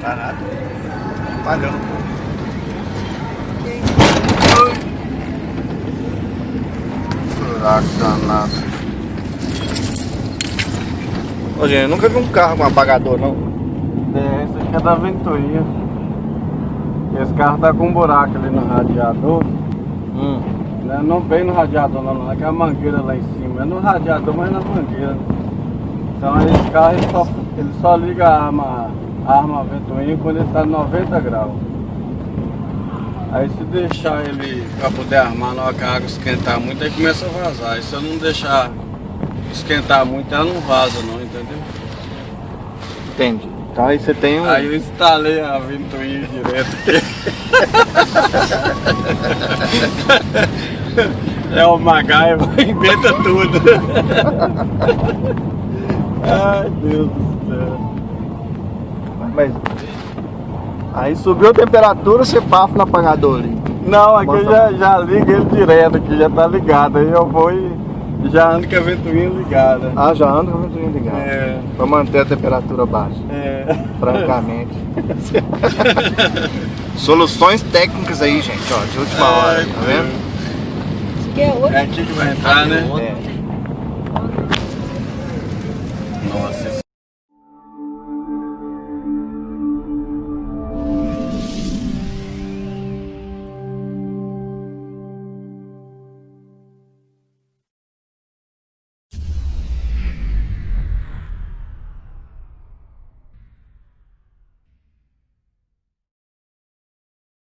Tá nada. Apagando. Furaco danado. Ô, gente, eu nunca vi um carro com apagador, não. É, esse aqui é da Ventoinha. Esse carro tá com um buraco ali no radiador. Hum. Né? Não bem no radiador não, não. É que a mangueira lá em cima. É no radiador, mas na mangueira. Então esse carro ele só, ele só liga a arma, arma ventoinha quando ele tá 90 graus. Aí se deixar ele para poder armar na hora que a água esquentar muito, aí começa a vazar. E se eu não deixar esquentar muito, ela não vaza não, entendeu? Entendi. Então aí você tem um. Aí eu instalei a ventoinha direto. é o MacGyver, inventa tudo. Ai Deus do céu. Mas. Aí subiu a temperatura, você bafa no apagador ali. Não, aqui Bota- eu já, já liga ele direto, aqui já tá ligado. Aí eu vou e já ando com a ventoinha ligada. Ah, já anda com a ventoinha ligada. É, Pra manter a temperatura baixa, é. francamente. Soluções técnicas aí, gente, ó, de última hora, Ai, tá vendo? Isso aqui é outro. É aqui que vai entrar, né? É. Nossa,